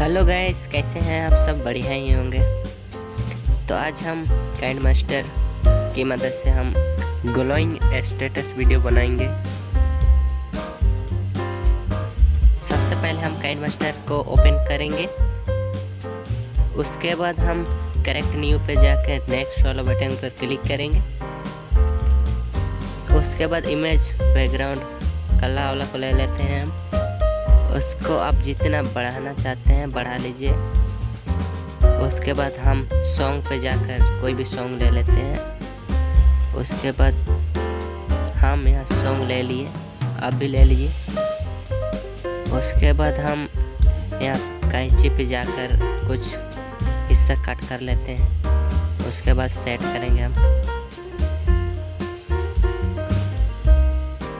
Hello guys, कैसे हैं आप सब? बढ़िया ही होंगे। तो आज हम काइंड मास्टर की मदद से हम ग्लोइंग स्टेटस वीडियो बनाएँगे। सबसे पहले हम काइंड मास्टर को ओपन करेंगे। उसके बाद हम करेक्ट न्यू पे जाकर नेक्स्ट वाला बटन पर क्लिक करेंगे। उसके बाद इमेज बैकग्राउंड कला वाला को ले लेते हैं हम। उसको आप जितना बढ़ाना चाहते हैं, बढ़ा लीजिए। उसके बाद हम सॉन्ग पे जाकर कोई भी सॉन्ग ले लेते हैं। उसके बाद हम यहाँ सॉन्ग ले लिए, आप भी ले लीजिए उसके बाद हम यहाँ कैंची पे जाकर कुछ हिस्सा कट कर लेते हैं। उसके बाद सेट करेंगे हम।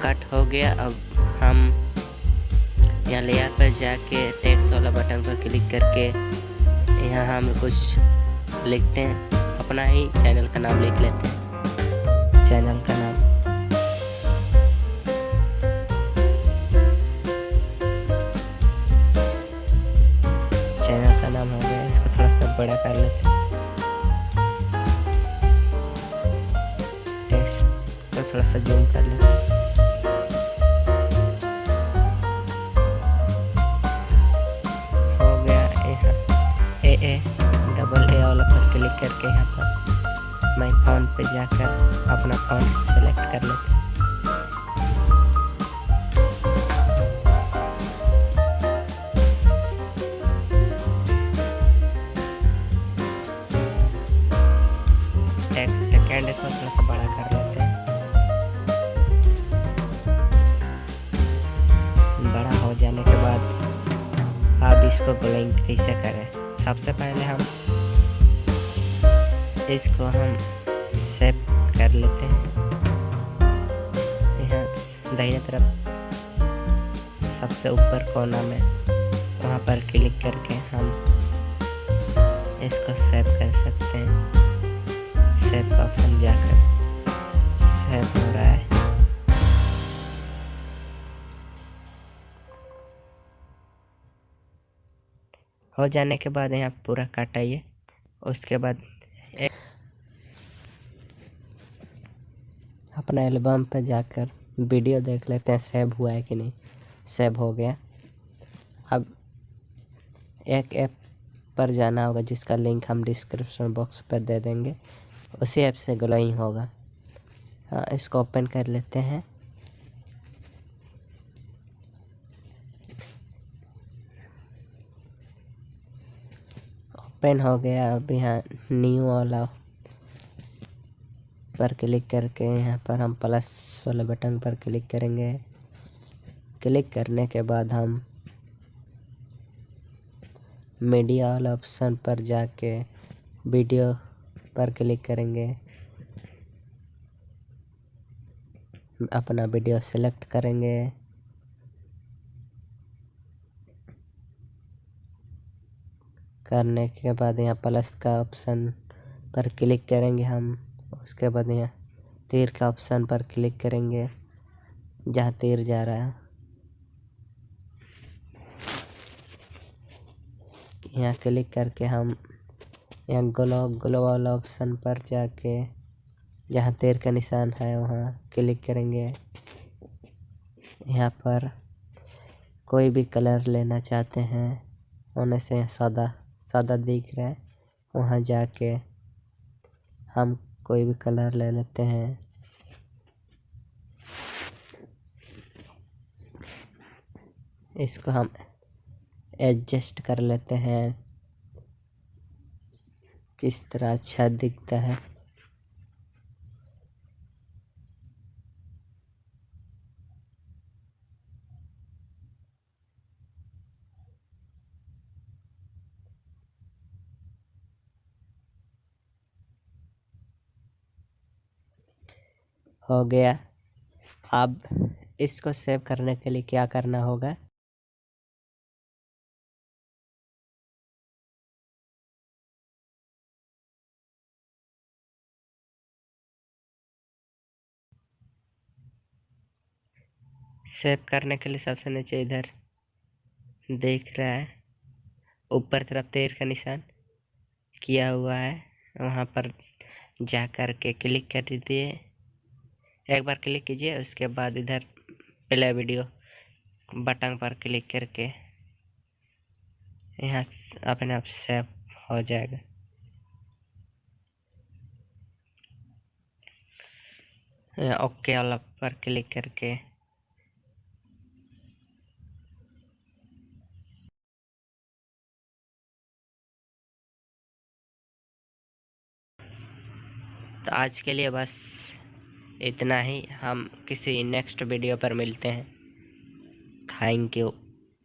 कट हो गया, अब हम यहाँ लेयर पर जाके टेक्स्ट वाला बटन पर क्लिक करके यहाँ हम कुछ लिखते हैं। अपना ही चैनल का नाम लिख लेते हैं। चैनल का नाम। चैनल का नाम हो गया, इसको थोड़ा सा बड़ा कर लेते हैं। टेक्स्ट को थोड़ा सा जूम कर लेते हैं। क्लिक करके यहाँ पर मैं फ़ोन पे जाकर अपना फ़ोन सेलेक्ट कर लेते एक सेकेंड को थोड़ा सा बड़ा कर लेते हैं। बड़ा हो जाने के बाद आप इसको ग्लोइंग कैसे करें? सबसे पहले हम इसको हम सेव कर लेते हैं। यहाँ दाहिने तरफ़ सबसे ऊपर कोना में वहाँ पर क्लिक करके हम इसको सेव कर सकते हैं। सेव का ऑप्शन जाकर सेव हो रहा है। हो जाने के बाद यहाँ पूरा काटाइए उसके बाद एक अपना एल्बम पर जाकर वीडियो देख लेते हैं सेव हुआ है कि नहीं। सेव हो गया। अब एक ऐप पर जाना होगा, जिसका लिंक हम डिस्क्रिप्शन बॉक्स पर दे देंगे। उसी ऐप से ग्लोइंग होगा। हाँ इसको ओपन कर लेते हैं। ओपन हो गया। अब यहाँ न्यू वाला पर क्लिक करके यहाँ पर हम प्लस वाले बटन पर क्लिक करेंगे। क्लिक करने के बाद हम मीडिया वाला ऑप्शन पर जाके वीडियो पर क्लिक करेंगे। अपना वीडियो सेलेक्ट करेंगे। करने के बाद यहाँ प्लस का ऑप्शन पर क्लिक करेंगे हम। उसके बाद यहाँ तीर का ऑप्शन पर क्लिक करेंगे, जहाँ तीर जा रहा है। यहाँ क्लिक करके हम यहाँ ग्लो ग्लो वाला ऑप्शन पर जाके जहाँ तीर का निशान है वहाँ क्लिक करेंगे। यहाँ पर कोई भी कलर लेना चाहते हैं होने से सादा सादा दिख रहा है, वहाँ जाके हम कोई भी कलर ले लेते हैं। इसको हम एडजस्ट कर लेते हैं। किस तरह अच्छा दिखता है। हो गया। अब इसको सेव करने के लिए क्या करना होगा? सेव करने के लिए सबसे नीचे इधर देख रहा है। ऊपर तरफ़ तीर का निशान किया हुआ है। वहाँ पर जा कर के क्लिक कर दीजिए। एक बार क्लिक कीजिए, उसके बाद इधर प्ले वीडियो बटन पर क्लिक करके यहाँ अपने आप सेव हो जाएगा। ओके वाला पर क्लिक करके तो आज के लिए बस इतना ही हम किसी नेक्स्ट वीडियो पर मिलते हैं। Thank you